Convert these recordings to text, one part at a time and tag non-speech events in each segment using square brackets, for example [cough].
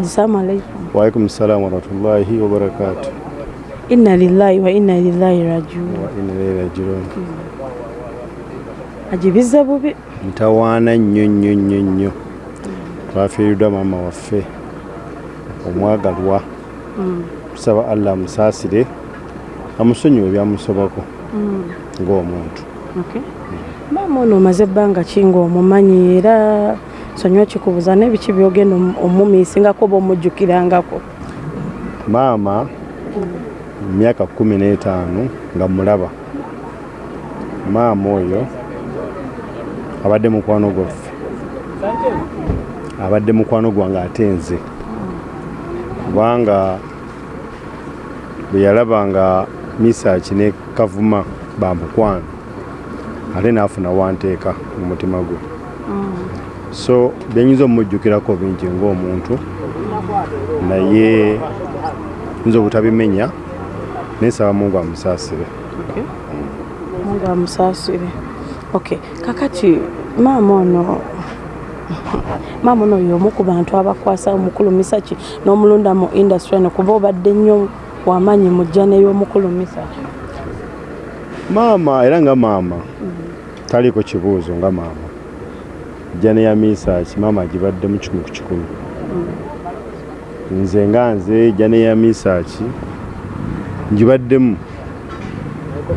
Assalamu alaikum. Waalaikum salaam warahmatullahi wabarakatu. Inna lillahi wa inna ilaihi rajiun. Wa inna ilaihi rajiun. Ajibiza bubi. Ntawaana nnyo nnyo nnyo nnyo. Twafiiriddwa maama waffe omwagalwa. Tusaba Allah amusaasire amusonyiwe ebyamusobako ng'omuntu. Okay. Maama ono omaze ebbanga ki ng'omumanyi era nsonyiwa kikubuuza n'ebiki byogenda omu- omumiisingako oba omujjukirangako. Maama myaka kkumi n'etaano nga mulaba. Maama oyo abadde mukwano gwaffe. Abadde mukwano gwange ate nze. Kubanga bwe yalaba nga Misaaki ne Kavuma bamukwano ate n'afuna wanteeka mu mutima gwe. So byenyinza omujjukirako bingi ng'omuntu naye nza obutabimenya nesaba mungu amusaasire Okay. Mungu amusaasire. Okay. Kakati maama ono maama ono y'omu ku bantu abakwasa omukulu Misaki n'omulunda mu industry eno kuba obadde nnyo wamaanyi mu jjana y'omukulu Misaki. maama era nga maama taliiko kibuuzo nga maama jjana ya misaaki maama agibaddemu kikumi ku kikumi. Nze nga nze jjana ya misaaki ngibaddemu.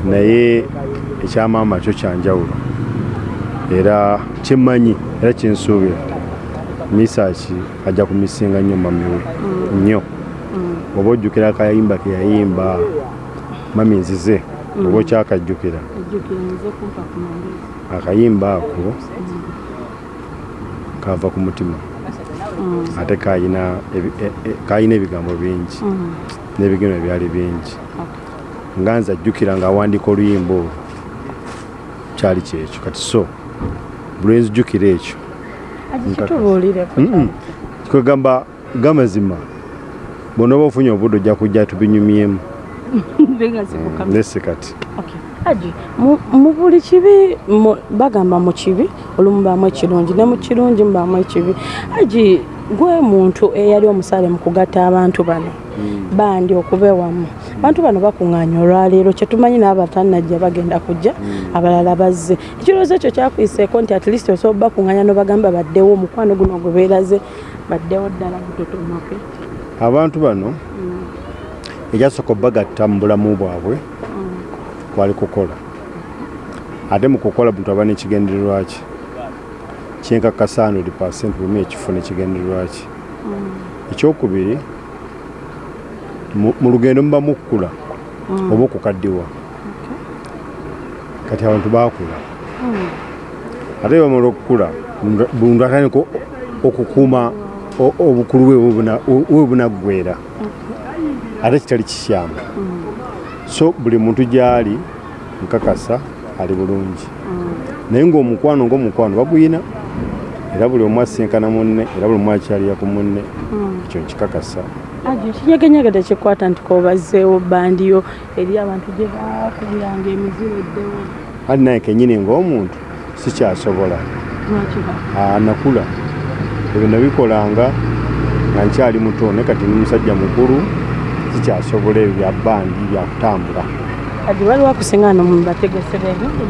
Naye ekyamaama kyo kyanjawulo era kyemmanyi era kyensuubira. Misaaki ajja kumisinga nnyo mamiwe nnyo. Oba ojjukira akayimba ke yayimba mami nzize. Oba okyakajjukira. Akayimba ako kava ku mutima. Ate kayina ebi- e- e- kayina ebigambo bingi. N'ebigeno byali bingi. Nga nze ajjukira ng'awandiika oluyimba olwo kyali kyekyo. Kati so buli nzijjukira ekyo. Kwegamba gamazima bw'onooba ofunye obudde ojja kujja tubinyumyemu. [laughs] Nesse kati Haji, mu- buli kibi bagamba mu kibi olumu baamu ekirungi ne mu kirungi mubaamu ekibi. Haji gwe muntu eyali omusale mu kugatta abantu bano bandi okuba ewamu. Abantu bano bakuŋŋaanya olwaleero kyetumanyi n'abatannajja bagenda kujja abalala bazze. Ekirowoozo ekyo kyakwiseeko nti at least osobola bakuŋŋaanya nobagamba baddewo omukwano guno gwe beeraze baddewo ddala butotomoke abantu bano ekyasooka obagatta mu bulamu bwabwe kwali kukola. Ate mu kukola muntu aba n'ekigendererwa ki? Kyenkakasa 100 buli ekifo n'ekigendererwa ki? Ekyokubiri mu- lugendo muba mukkula oba okukaddiwa. Kati abantu baakula. Ate bamala okukula buntu atandika okukuuma o- obukulu bwe bunaggwera ate kitali kikyamu so buli muntu gyali nkakasa ali bulungi. Naye ng'omukwano ng'omukwano baguyina era buli omu asinkana munne era buli omu akyalira ku munne ekyo nkikakasa. Haji, ekinyegenyege tekikwata nti kobazzeewo bandiyo eri abantu gye bakubiranga emiziro eddewo. Ati naye kenyini ng'omuntu sikyasobola. Nakula. Ebyo nabikolanga nga nkyali muto ne kati ni musajja mukulu sikyasobola ebyo bya bandi byakutambula waliwo akusinga no mubategesera ebintu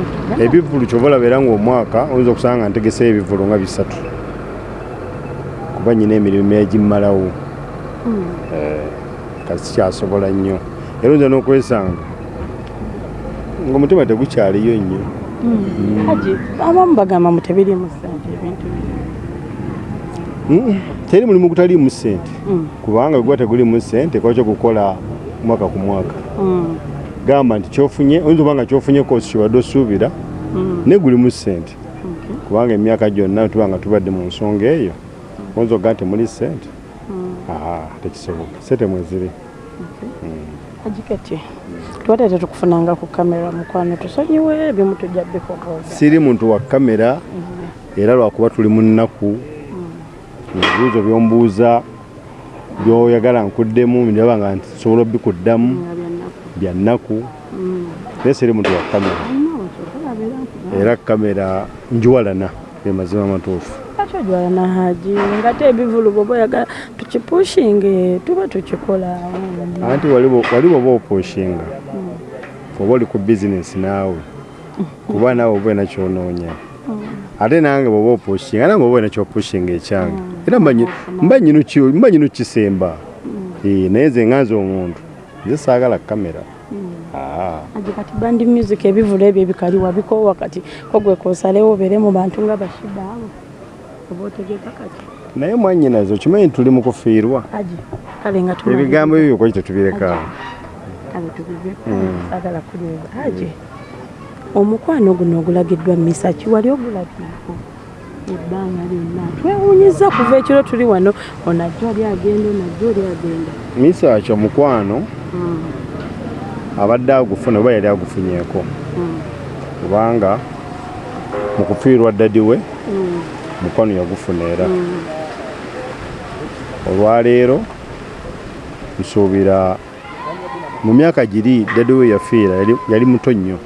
ebivulu kyova olaba era ng'omwaka oyinza okusanga nga ntegeseyo ebivulu nga bisatu. Kuba nyina emirimu egimmalawo kati sikyasobola nnyo. Era oyinza n'okwesanga ng'omutima tegukyaliyo nnyo. Haji abamu bagamba mu tebirimu sente ebintu Mm, teri mulimu gutaliimu ssente. Mm. kubanga gwe tegulimu ssente kwakyo kukola mwaka ku mwaka. Mm, gamba nti kyofunye oyinza oba nga kyofunye koosi kyobadde osuubira mm, naye gulimu ssente. Kubanga emyaka gyonna tuba nga tubadde mu nsonga eyo. Oyinza ogaa temuli ssente? Tekisoboka. Ssente mweziri haji kati tubadde tetukufunanga ku kamera mukwano. Tusonyiwe ebimu tujja bikobooza siri muntu wa kamera era lwakuba tuli mu nnaku ebibuuzo byombuuza byoyagala nkuddemu ndaba nga nsobola obikuddamu bya nnaku. naye siri muntu wa kamera. Era kamera njiwalana ge mazima matuufu. Lwaki ojwala haji? Ngate ebivulu bwoba oyagala tukipushinge tuba tukikola. Anti waliwo waliwo oba opushinga oba oli ku bizinesi naawe? Kuba naawe oba olina kyonoonya ate nange bwoba opushinga nange oba olina kyopushinga ekyange. Era mba nyinu kisemba Eh, naye nze nganze omuntu. Nze saagala kamera. Ah. aji kati bandi music ebivulu ebyo ebikaliwa bikowa kati kogwe kosalewo obere mu bantu nga bashida abo oba otegeka kati? Naye mwanyinazo kimanyi tuli mu kufiirwa? Nga ebigambo ebyo byokoki tetubireka. Kale tubiveko sagala kuliwa aji omukwano guno ogulagiddwa misaki wali ogulabyeko ebbanga lyonna. Twewuunyiza kuva ekiro tuli wano. Onajjo ali agenda onajjo oli agenda. Misaki omukwano abadde agufuna oba yali agufunyeeko. Kubanga mu kufiirwa ddadi we mukwano yagufuna era. Olwaleero nsuubira mu myaka giri ddadi we yafiira yali- yali muto nnyo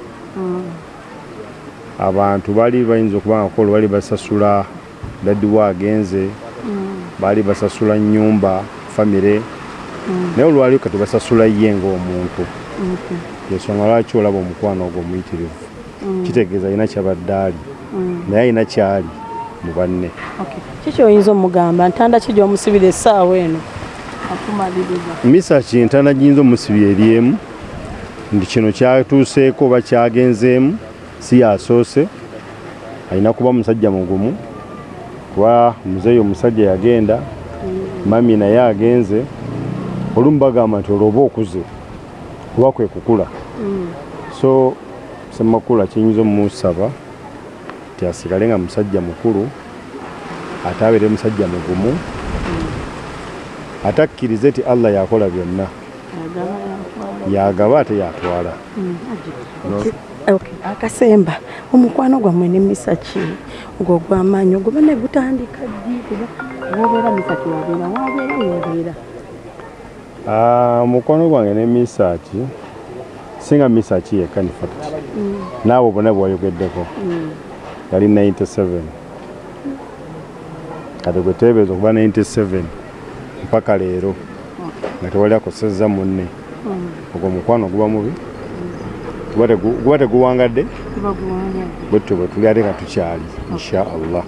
abantu baali bayinza okuba nga kolo bali basasula ddadi we agenze baali basasula nnyumba famire. Naye olwaliwo kati basasula ye ng'omuntu. Yensonga lwaki olaba omukwano ogwo omuyitirivu? Kitegeeza alina kyabadde ali. Naye alina kyali mu banne. Kiki oyinza omugamba? Ntanda ki gyomusibira essaawa eno? Misa kintana giyinza omusibya eri emu nti kino kyatuuseeko oba kyagenzeemu si yasoose alina kuba musajja mugumu kuba muzeeyi omusajja yagenda mami naye agenze olumu bagamba nti olwo oba okuze kuba kwe kukula. So semakula kiyinza omumusaba nti asigale nga musajja mukulu ate abeere musajja mugumu ate akkirize nti allah yakola byonna. Yagaba ate yatwala. Okay, akasemba. Omukwano gwammwe ne misaki ng'ogw'amaanyi oguba ne gutandika ddi? Kuba wobeera misaki wabeera wabeera wobeera Ah, omukwano gwange ne misaaki singa misaaki yekka ni fact. Naawe bonna bwewayogeddeko yali 97 kati gwe teebeeza okuba 97 mpaka leero. Nga tewali akosezza munne. Ogwo omukwano guba mubi guba tegu- guba teguwangadde bwetutyo bwe tuli ate nga tukyali insha allah